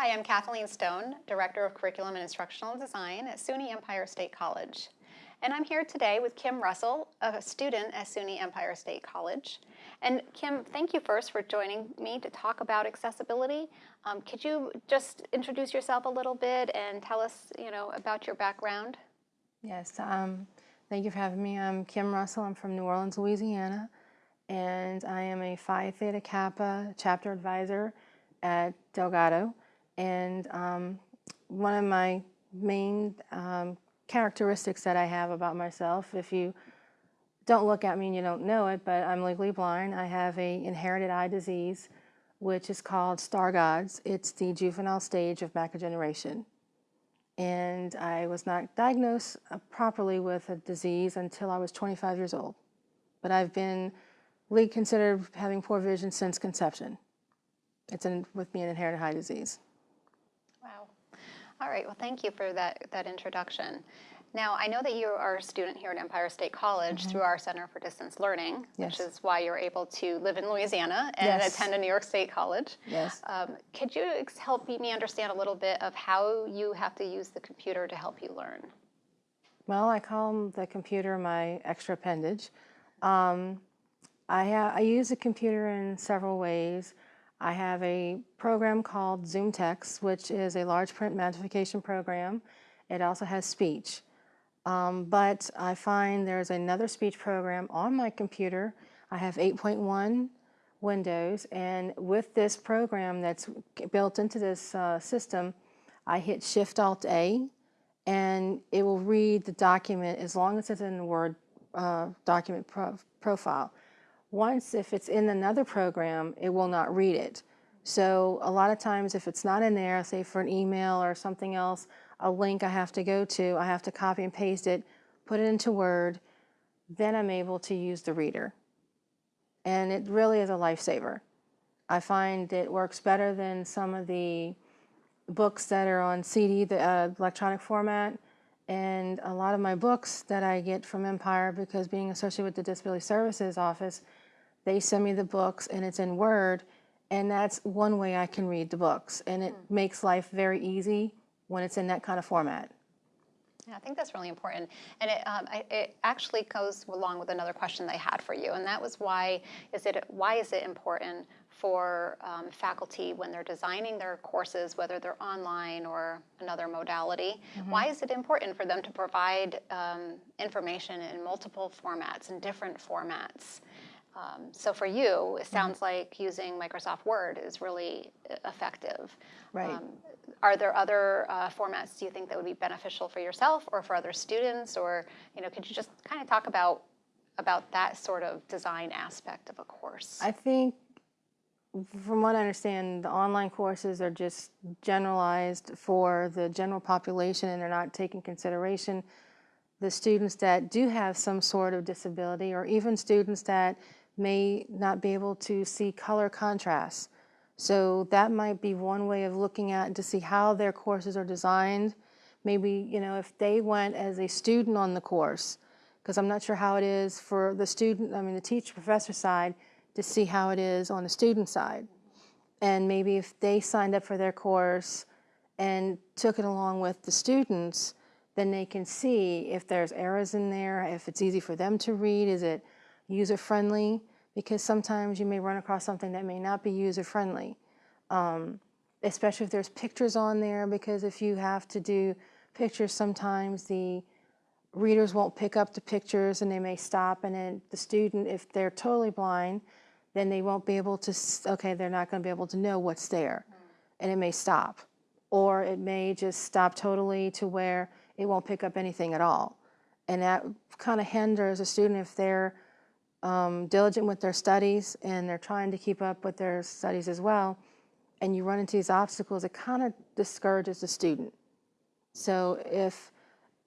Hi, I'm Kathleen Stone, Director of Curriculum and Instructional Design at SUNY Empire State College. And I'm here today with Kim Russell, a student at SUNY Empire State College. And Kim, thank you first for joining me to talk about accessibility. Um, could you just introduce yourself a little bit and tell us, you know, about your background? Yes, um, thank you for having me. I'm Kim Russell. I'm from New Orleans, Louisiana, and I am a Phi Theta Kappa chapter advisor at Delgado. And um, one of my main um, characteristics that I have about myself, if you don't look at me and you don't know it, but I'm legally blind. I have a inherited eye disease, which is called Stargardt's. It's the juvenile stage of macular degeneration. And I was not diagnosed uh, properly with a disease until I was 25 years old. But I've been legally considered having poor vision since conception. It's in, with me an inherited eye disease. Right, well, thank you for that, that introduction. Now, I know that you are a student here at Empire State College mm -hmm. through our Center for Distance Learning, yes. which is why you're able to live in Louisiana and yes. attend a New York State college. Yes. Um, could you help me understand a little bit of how you have to use the computer to help you learn? Well, I call the computer my extra appendage. Um, I, I use the computer in several ways. I have a program called ZoomText, which is a large print magnification program. It also has speech. Um, but I find there's another speech program on my computer. I have 8.1 Windows, and with this program that's built into this uh, system, I hit Shift-Alt-A, and it will read the document as long as it's in the Word uh, document pro profile. Once, if it's in another program, it will not read it. So a lot of times if it's not in there, say for an email or something else, a link I have to go to, I have to copy and paste it, put it into Word, then I'm able to use the reader. And it really is a lifesaver. I find it works better than some of the books that are on CD, the uh, electronic format. And a lot of my books that I get from Empire, because being associated with the Disability Services Office, they send me the books and it's in Word, and that's one way I can read the books. And it mm. makes life very easy when it's in that kind of format. Yeah, I think that's really important. And it, um, it actually goes along with another question that I had for you, and that was why is it, why is it important for um, faculty when they're designing their courses, whether they're online or another modality, mm -hmm. why is it important for them to provide um, information in multiple formats, and different formats? Um, so for you, it mm-hmm. sounds like using Microsoft Word is really uh, effective. Right. Um, are there other uh, formats do you think that would be beneficial for yourself or for other students? Or you know, could you just kind of talk about about that sort of design aspect of a course? I think, from what I understand, the online courses are just generalized for the general population, and they're not taking consideration the students that do have some sort of disability, or even students that may not be able to see color contrast. So that might be one way of looking at to see how their courses are designed. Maybe, you know, if they went as a student on the course, because I'm not sure how it is for the student, I mean the teacher professor side, to see how it is on the student side. And maybe if they signed up for their course and took it along with the students, then they can see if there's errors in there, if it's easy for them to read, is it user-friendly because sometimes you may run across something that may not be user-friendly, um, especially if there's pictures on there because if you have to do pictures, sometimes the readers won't pick up the pictures and they may stop and then the student, if they're totally blind, then they won't be able to, okay, they're not going to be able to know what's there and it may stop. Or it may just stop totally to where it won't pick up anything at all. And that kind of hinders a student if they're um, diligent with their studies and they're trying to keep up with their studies as well, and you run into these obstacles, it kind of discourages the student. So if,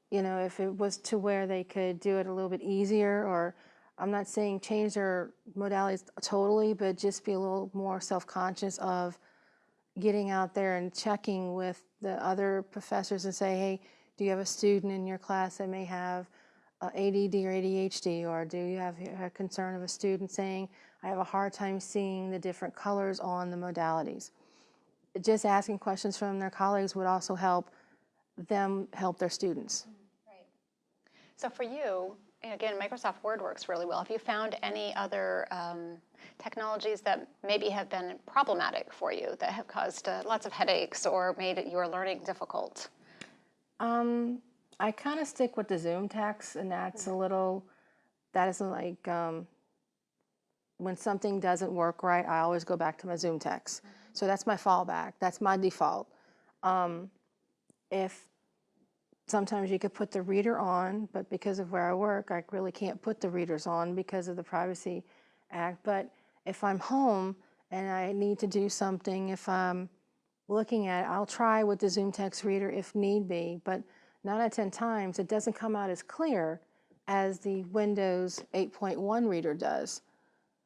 you know, if it was to where they could do it a little bit easier or I'm not saying change their modalities totally, but just be a little more self-conscious of getting out there and checking with the other professors and say, hey, do you have a student in your class that may have ADD or ADHD, or do you have a concern of a student saying, I have a hard time seeing the different colors on the modalities? just asking questions from their colleagues would also help them help their students. Right. So for you, again, Microsoft Word works really well. Have you found any other um, technologies that maybe have been problematic for you, that have caused uh, lots of headaches or made your learning difficult? Um, I kind of stick with the Zoom text, and that's a little, that is like, um, when something doesn't work right, I always go back to my Zoom text. So that's my fallback. That's my default. Um, if sometimes you could put the reader on, but because of where I work, I really can't put the readers on because of the Privacy Act. But if I'm home and I need to do something, if I'm looking at it, I'll try with the Zoom text reader if need be, but nine out of 10 times it doesn't come out as clear as the Windows 8.1 reader does.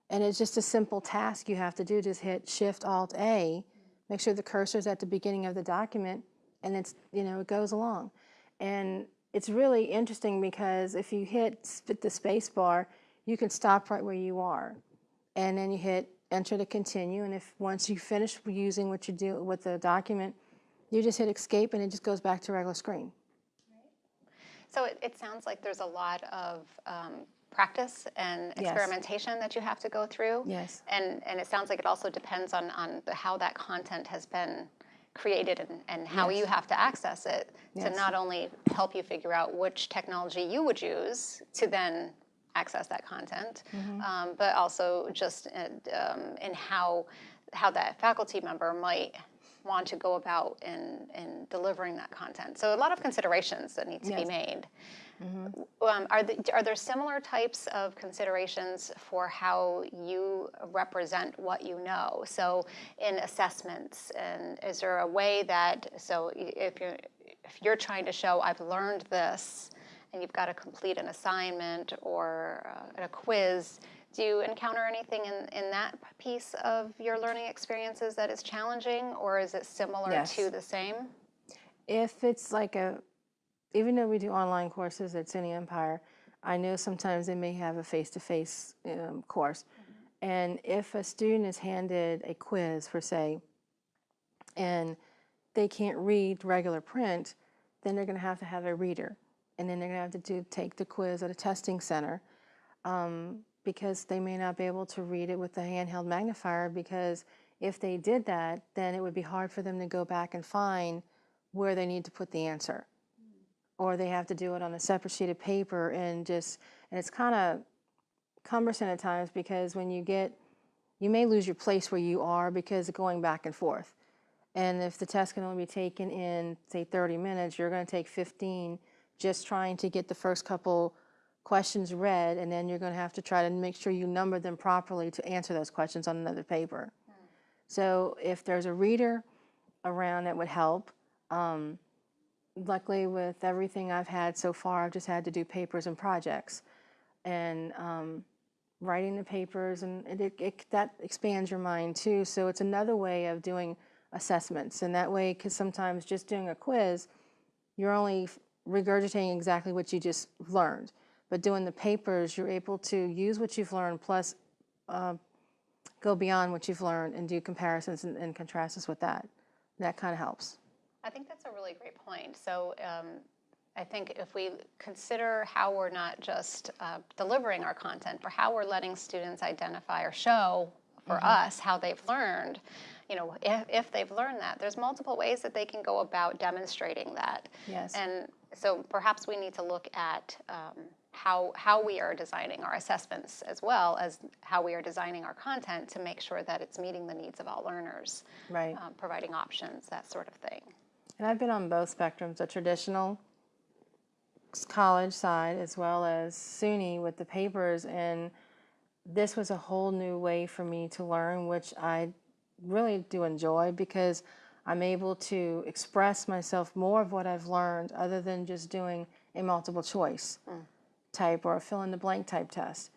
And it's just a simple task you have to do, just hit Shift Alt A, make sure the cursor's at the beginning of the document, and it's, you know, it goes along. And it's really interesting because if you hit the space bar, you can stop right where you are. And then you hit enter to continue. And if once you finish using what you do with the document, you just hit escape and it just goes back to regular screen. So it, it sounds like there's a lot of um, practice and Yes. experimentation that you have to go through. Yes. And, and it sounds like it also depends on, on how that content has been created and, and how you have to access it to not only help you figure out which technology you would use to then access that content, Mm-hmm. um, but also just in, um, in how, how that faculty member might want to go about in, in delivering that content. So a lot of considerations that need to be Yes. made. Um, are, the, are there similar types of considerations for how you represent what you know? So, in assessments, and is there a way that so if you're if you're trying to show I've learned this, and you've got to complete an assignment or uh, a quiz, do you encounter anything in, in that piece of your learning experiences that is challenging, or is it similar Yes. to the same? If it's like a, even though we do online courses at SUNY Empire, I know sometimes they may have a face-to-face um, course. And if a student is handed a quiz, for say, and they can't read regular print, then they're going to have to have a reader. And then they're going to have to do, take the quiz at a testing center um, because they may not be able to read it with the handheld magnifier because if they did that, then it would be hard for them to go back and find where they need to put the answer. Or they have to do it on a separate sheet of paper and just, and it's kind of cumbersome at times because when you get, you may lose your place where you are because going back and forth. And if the test can only be taken in, say, 30 minutes, you're going to take 15 just trying to get the first couple questions read, and then you're going to have to try to make sure you number them properly to answer those questions on another paper. So if there's a reader around that would help. Um, luckily, with everything I've had so far, I've just had to do papers and projects. And um, writing the papers, and it, it, it, that expands your mind too. So it's another way of doing assessments. And that way, because sometimes just doing a quiz, you're only regurgitating exactly what you just learned. But doing the papers, you're able to use what you've learned plus uh, go beyond what you've learned and do comparisons and, and contrasts with that. That kind of helps. I think that's a really great point. So um, I think if we consider how we're not just uh, delivering our content, but how we're letting students identify or show for us how they've learned, you know, if, if they've learned that, there's multiple ways that they can go about demonstrating that. Yes. And so perhaps we need to look at um, how, how we are designing our assessments as well as how we are designing our content to make sure that it's meeting the needs of all learners, Right. um, providing options, that sort of thing. And I've been on both spectrums, the traditional college side as well as SUNY with the papers. And this was a whole new way for me to learn, which I really do enjoy because I'm able to express myself more of what I've learned other than just doing a multiple choice type or a fill in the blank type test.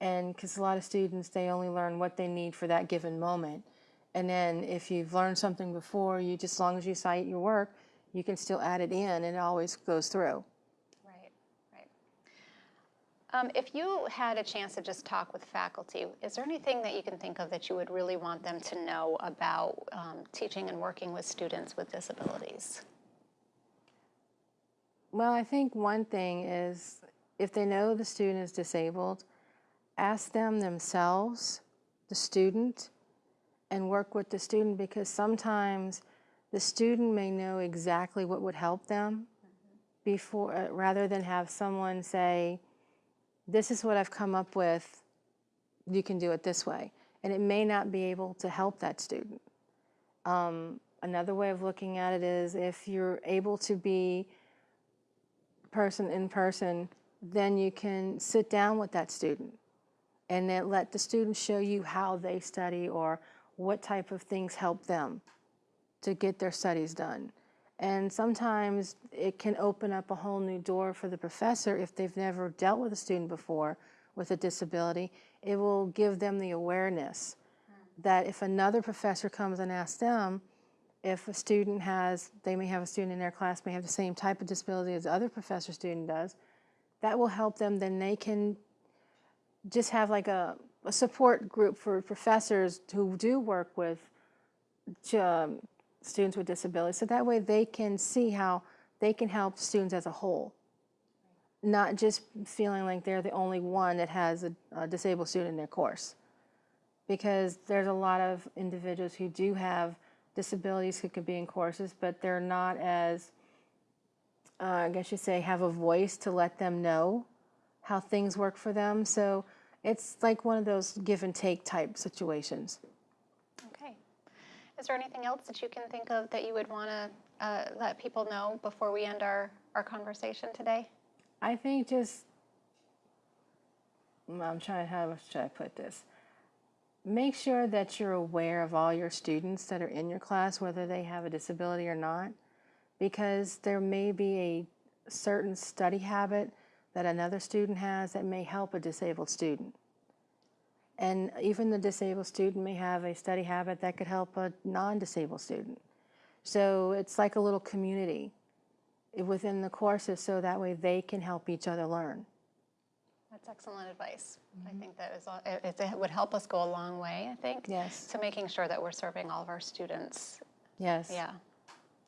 And because a lot of students, they only learn what they need for that given moment. And then if you've learned something before, you just as long as you cite your work, you can still add it in and it always goes through. Right, right. Um, if you had a chance to just talk with faculty, is there anything that you can think of that you would really want them to know about um, teaching and working with students with disabilities? Well, I think one thing is if they know the student is disabled, ask them themselves, the student, and work with the student because sometimes the student may know exactly what would help them before, uh, rather than have someone say, this is what I've come up with, you can do it this way. And it may not be able to help that student. Um, another way of looking at it is if you're able to be person in person, then you can sit down with that student and then let the student show you how they study or what type of things help them to get their studies done. And sometimes it can open up a whole new door for the professor if they've never dealt with a student before with a disability. It will give them the awareness that if another professor comes and asks them, if a student has, they may have a student in their class may have the same type of disability as the other professor student does, that will help them, then they can just have like a, a support group for professors who do work with um, students with disabilities. So that way they can see how they can help students as a whole. Not just feeling like they're the only one that has a, a disabled student in their course. Because there's a lot of individuals who do have disabilities who could be in courses, but they're not as, uh, I guess you say, have a voice to let them know how things work for them. So it's like one of those give and take type situations. Okay. Is there anything else that you can think of that you would want to uh, let people know before we end our, our conversation today? I think just, mm, I'm trying, how should I put this? Make sure that you're aware of all your students that are in your class, whether they have a disability or not, because there may be a certain study habit that another student has that may help a disabled student. And even the disabled student may have a study habit that could help a non-disabled student. So it's like a little community within the courses so that way they can help each other learn. That's excellent advice. I mm-hmm. think that is, all- it, it would help us go a long way, I think. Yes. To making sure that we're serving all of our students. Yes. Yeah.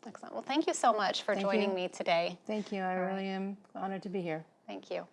Excellent. Well, thank you so much for Thank joining you. me today. Thank you. I really am honored to be here. Thank you.